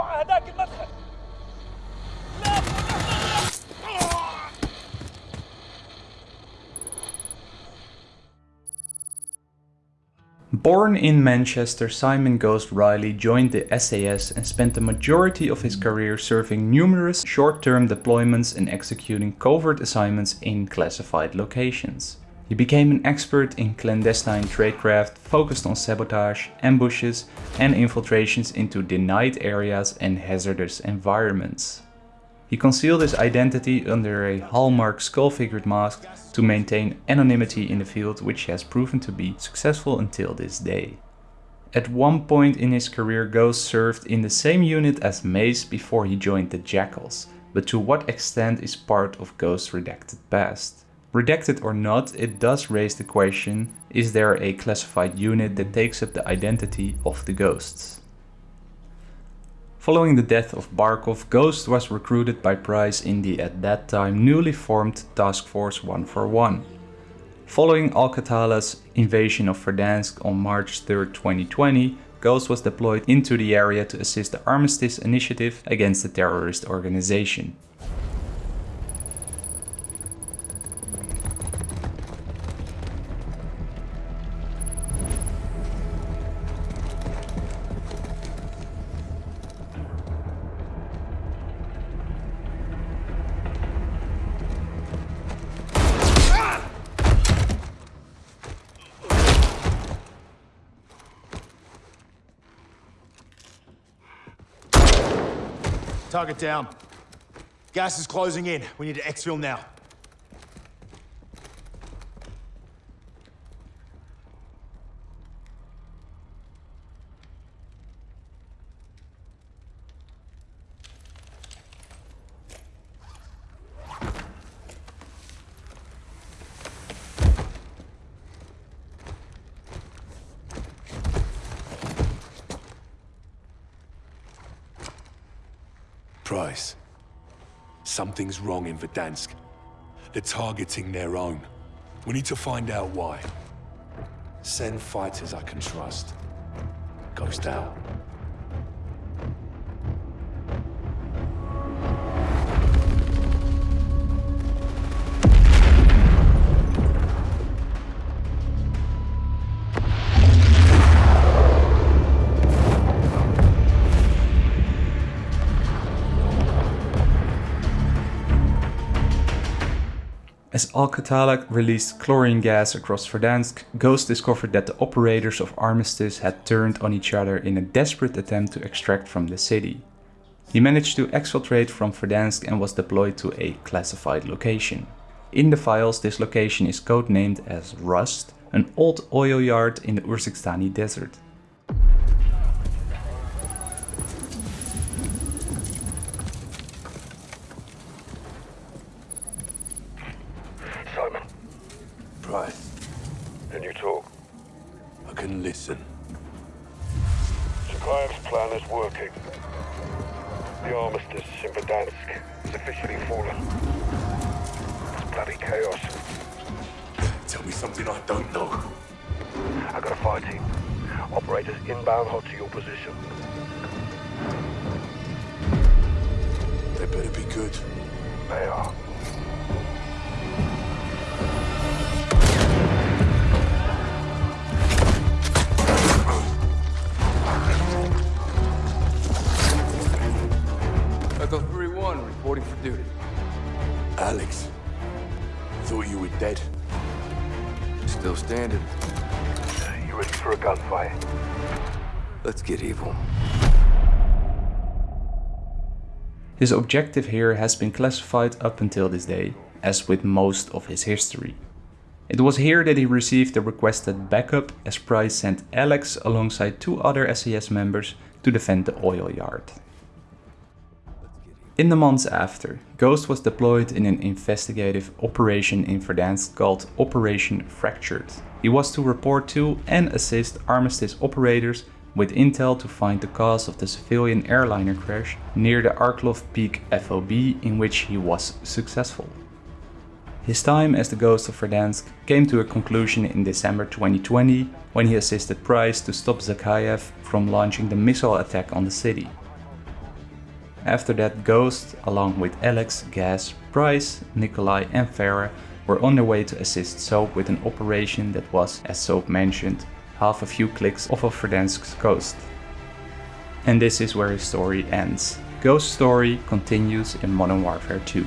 هذاك المدخل لا Born in Manchester, Simon Ghost Riley joined the SAS and spent the majority of his career serving numerous short-term deployments and executing covert assignments in classified locations. He became an expert in clandestine tradecraft focused on sabotage, ambushes and infiltrations into denied areas and hazardous environments. He concealed his identity under a hallmark skull-figured mask to maintain anonymity in the field which has proven to be successful until this day. At one point in his career Ghost served in the same unit as Mace before he joined the Jackals, but to what extent is part of Ghost's redacted past? Redacted or not, it does raise the question, is there a classified unit that takes up the identity of the Ghosts? Following the death of Barkov, Ghost was recruited by Price in the at that time newly formed Task Force 141. Following Al-Qatala's invasion of Verdansk on March 3, 2020, Ghost was deployed into the area to assist the Armistice Initiative against the terrorist organization. Target down. Gas is closing in. We need to exfil now. Price. Something's wrong in Verdansk. They're targeting their own. We need to find out why. Send fighters I can trust. Ghost out. As Al-Qatala released chlorine gas across Verdansk, Ghost discovered that the operators of Armistice had turned on each other in a desperate attempt to extract from the city. He managed to exfiltrate from Verdansk and was deployed to a classified location. In the files this location is codenamed as Rust, an old oil yard in the Urzikstani desert. Zakhaev's plan is working. The armistice in Verdansk is officially fallen. It's bloody chaos. Tell me something I don't know. I got a fire team. Operators inbound hot to your position. They better be good. They are. Still standing. You ready for a gunfight? Let's get evil. His objective here has been classified up until this day, as with most of his history. It was here that he received the requested backup as Price sent Alex alongside two other SAS members to defend the oil yard. In the months after, Ghost was deployed in an investigative operation in Verdansk called Operation Fractured. He was to report to and assist Armistice operators with intel to find the cause of the civilian airliner crash near the Arklov Peak FOB in which he was successful. His time as the Ghost of Verdansk came to a conclusion in December 2020 when he assisted Price to stop Zakhaev from launching the missile attack on the city. After that Ghost, along with Alex, Gaz, Price, Nikolai and Farah were on their way to assist Soap with an operation that was, as Soap mentioned, half a few clicks off of Verdansk's coast. And this is where his story ends. Ghost Story continues in Modern Warfare 2.